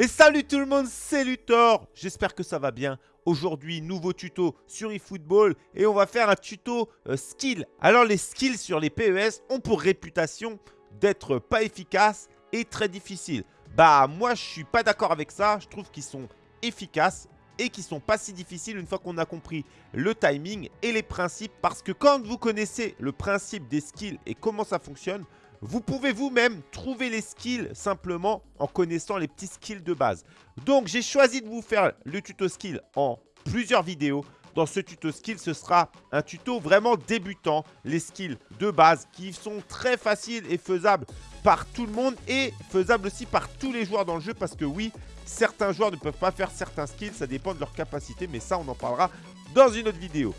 Et salut tout le monde, c'est Luthor J'espère que ça va bien. Aujourd'hui, nouveau tuto sur eFootball et on va faire un tuto euh, skill. Alors les skills sur les PES ont pour réputation d'être pas efficaces et très difficiles. Bah moi je suis pas d'accord avec ça, je trouve qu'ils sont efficaces et qui sont pas si difficiles une fois qu'on a compris le timing et les principes parce que quand vous connaissez le principe des skills et comment ça fonctionne, vous pouvez vous-même trouver les skills simplement en connaissant les petits skills de base. Donc, j'ai choisi de vous faire le tuto skill en plusieurs vidéos. Dans ce tuto skill, ce sera un tuto vraiment débutant. Les skills de base qui sont très faciles et faisables par tout le monde et faisables aussi par tous les joueurs dans le jeu parce que oui, certains joueurs ne peuvent pas faire certains skills, ça dépend de leur capacité, mais ça, on en parlera dans une autre vidéo.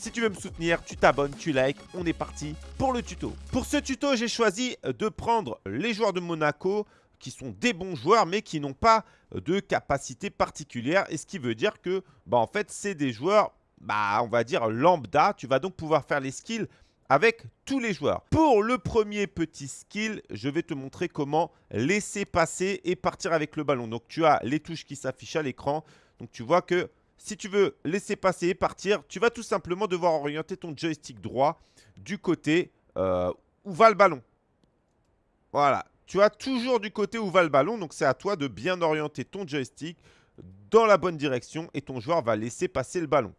Si tu veux me soutenir, tu t'abonnes, tu likes. On est parti pour le tuto. Pour ce tuto, j'ai choisi de prendre les joueurs de Monaco qui sont des bons joueurs mais qui n'ont pas de capacité particulière. Et ce qui veut dire que, bah, en fait, c'est des joueurs, bah, on va dire lambda. Tu vas donc pouvoir faire les skills avec tous les joueurs. Pour le premier petit skill, je vais te montrer comment laisser passer et partir avec le ballon. Donc, tu as les touches qui s'affichent à l'écran. Donc, tu vois que si tu veux laisser passer et partir, tu vas tout simplement devoir orienter ton joystick droit du côté euh, où va le ballon. Voilà, tu as toujours du côté où va le ballon, donc c'est à toi de bien orienter ton joystick dans la bonne direction et ton joueur va laisser passer le ballon.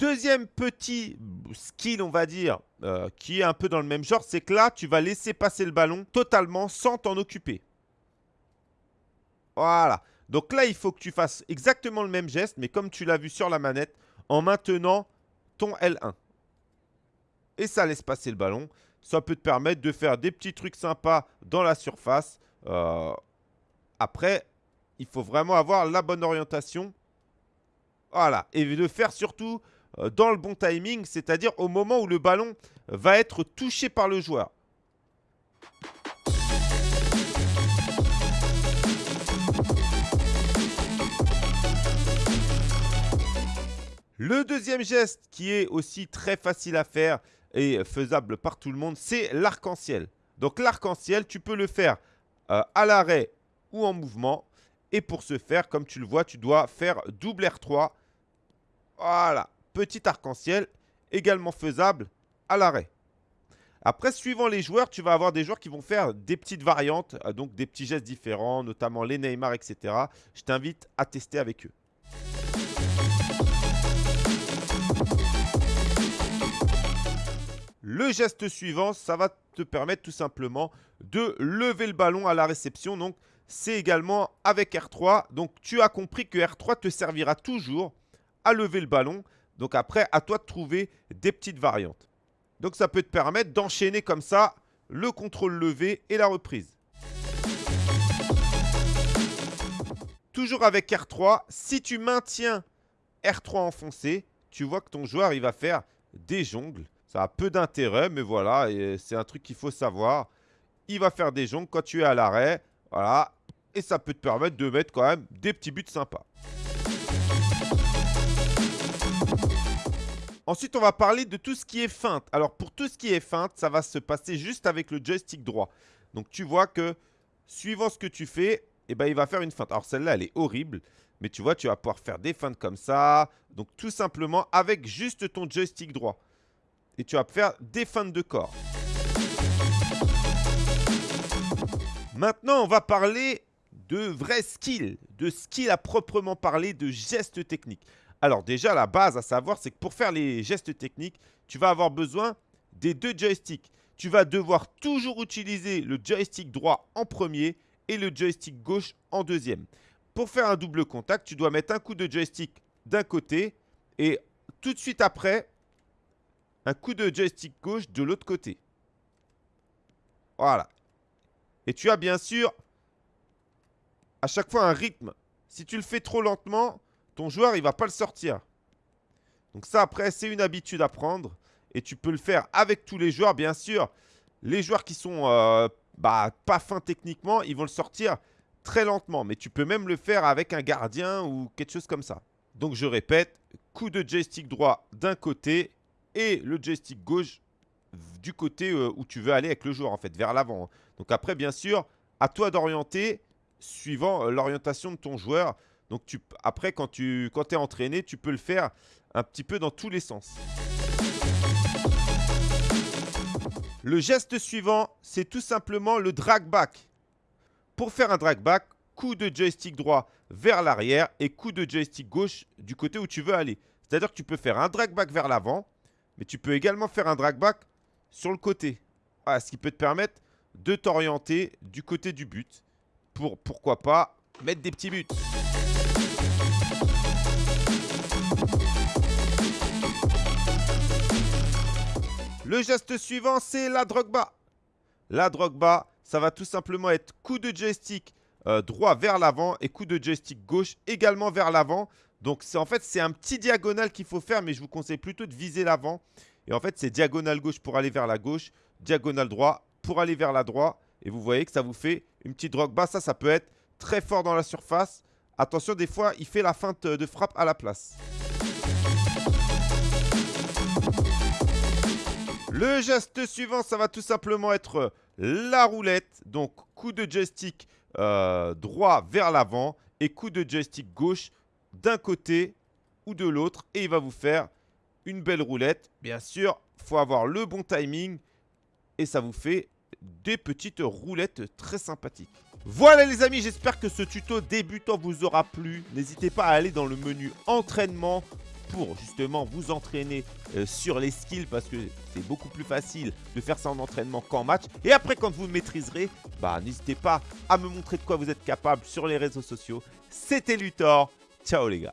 Deuxième petit skill, on va dire, euh, qui est un peu dans le même genre, c'est que là, tu vas laisser passer le ballon totalement sans t'en occuper. Voilà. Donc là, il faut que tu fasses exactement le même geste, mais comme tu l'as vu sur la manette, en maintenant ton L1. Et ça laisse passer le ballon. Ça peut te permettre de faire des petits trucs sympas dans la surface. Euh, après, il faut vraiment avoir la bonne orientation. Voilà. Et de faire surtout euh, dans le bon timing, c'est-à-dire au moment où le ballon va être touché par le joueur. Le deuxième geste qui est aussi très facile à faire et faisable par tout le monde, c'est l'arc-en-ciel. Donc l'arc-en-ciel, tu peux le faire euh, à l'arrêt ou en mouvement. Et pour ce faire, comme tu le vois, tu dois faire double R3. Voilà, petit arc-en-ciel, également faisable à l'arrêt. Après, suivant les joueurs, tu vas avoir des joueurs qui vont faire des petites variantes, euh, donc des petits gestes différents, notamment les Neymar, etc. Je t'invite à tester avec eux. Geste suivant, ça va te permettre tout simplement de lever le ballon à la réception. Donc, c'est également avec R3. Donc, tu as compris que R3 te servira toujours à lever le ballon. Donc, après, à toi de trouver des petites variantes. Donc, ça peut te permettre d'enchaîner comme ça le contrôle levé et la reprise. Toujours avec R3, si tu maintiens R3 enfoncé, tu vois que ton joueur, il va faire des jongles. Ça a peu d'intérêt, mais voilà, c'est un truc qu'il faut savoir. Il va faire des jongles quand tu es à l'arrêt. Voilà. Et ça peut te permettre de mettre quand même des petits buts sympas. Ensuite, on va parler de tout ce qui est feinte. Alors, pour tout ce qui est feinte, ça va se passer juste avec le joystick droit. Donc, tu vois que suivant ce que tu fais, eh ben, il va faire une feinte. Alors, celle-là, elle est horrible. Mais tu vois, tu vas pouvoir faire des feintes comme ça. Donc, tout simplement avec juste ton joystick droit et tu vas faire des feintes de corps. Maintenant, on va parler de vrais skills, de skills à proprement parler, de gestes techniques. Alors déjà, la base à savoir, c'est que pour faire les gestes techniques, tu vas avoir besoin des deux joysticks. Tu vas devoir toujours utiliser le joystick droit en premier et le joystick gauche en deuxième. Pour faire un double contact, tu dois mettre un coup de joystick d'un côté et tout de suite après, un coup de joystick gauche de l'autre côté. Voilà. Et tu as bien sûr à chaque fois un rythme. Si tu le fais trop lentement, ton joueur, il va pas le sortir. Donc ça, après, c'est une habitude à prendre. Et tu peux le faire avec tous les joueurs, bien sûr. Les joueurs qui sont euh, bah, pas fins techniquement, ils vont le sortir très lentement. Mais tu peux même le faire avec un gardien ou quelque chose comme ça. Donc je répète, coup de joystick droit d'un côté et le joystick gauche du côté euh, où tu veux aller avec le joueur, en fait, vers l'avant. Donc après, bien sûr, à toi d'orienter suivant euh, l'orientation de ton joueur. Donc tu, après, quand tu quand es entraîné, tu peux le faire un petit peu dans tous les sens. Le geste suivant, c'est tout simplement le drag back. Pour faire un drag back, coup de joystick droit vers l'arrière et coup de joystick gauche du côté où tu veux aller. C'est-à-dire que tu peux faire un drag back vers l'avant, mais tu peux également faire un drag back sur le côté. ce qui peut te permettre de t'orienter du côté du but pour, pourquoi pas, mettre des petits buts. Le geste suivant, c'est la bas. La bas, ça va tout simplement être coup de joystick euh, droit vers l'avant et coup de joystick gauche également vers l'avant. Donc en fait, c'est un petit diagonal qu'il faut faire, mais je vous conseille plutôt de viser l'avant. Et en fait, c'est diagonale gauche pour aller vers la gauche, diagonale droit pour aller vers la droite. Et vous voyez que ça vous fait une petite bas. Ça, ça peut être très fort dans la surface. Attention, des fois, il fait la feinte de frappe à la place. Le geste suivant, ça va tout simplement être la roulette. Donc, coup de joystick euh, droit vers l'avant et coup de joystick gauche d'un côté ou de l'autre. Et il va vous faire une belle roulette. Bien sûr, il faut avoir le bon timing et ça vous fait des petites roulettes très sympathiques. Voilà les amis, j'espère que ce tuto débutant vous aura plu. N'hésitez pas à aller dans le menu entraînement pour justement vous entraîner euh, sur les skills parce que c'est beaucoup plus facile de faire ça en entraînement qu'en match. Et après, quand vous maîtriserez, bah, n'hésitez pas à me montrer de quoi vous êtes capable sur les réseaux sociaux. C'était Luthor. ചൗളിക